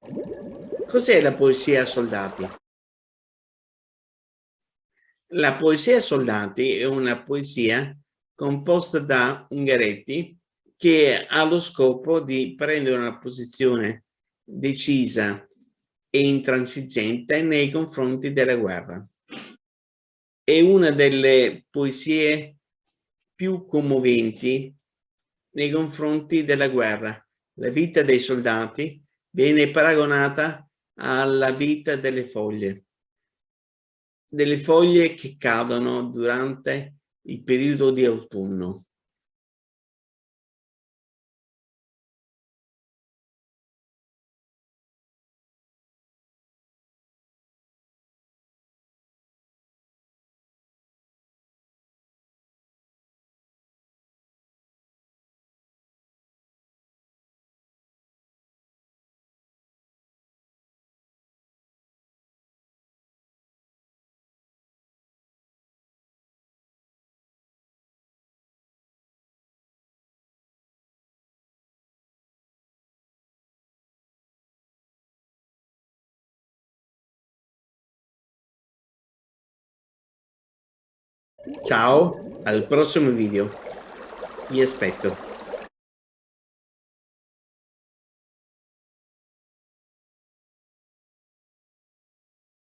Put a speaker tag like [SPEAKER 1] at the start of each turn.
[SPEAKER 1] Cos'è la poesia soldati? La poesia soldati è una poesia composta da Ungaretti che ha lo scopo di prendere una posizione decisa e intransigente nei confronti della guerra. È una delle poesie più commoventi nei confronti della guerra. La vita dei soldati viene paragonata alla vita delle foglie, delle foglie che cadono durante il periodo di autunno. Ciao, al prossimo video. Vi aspetto.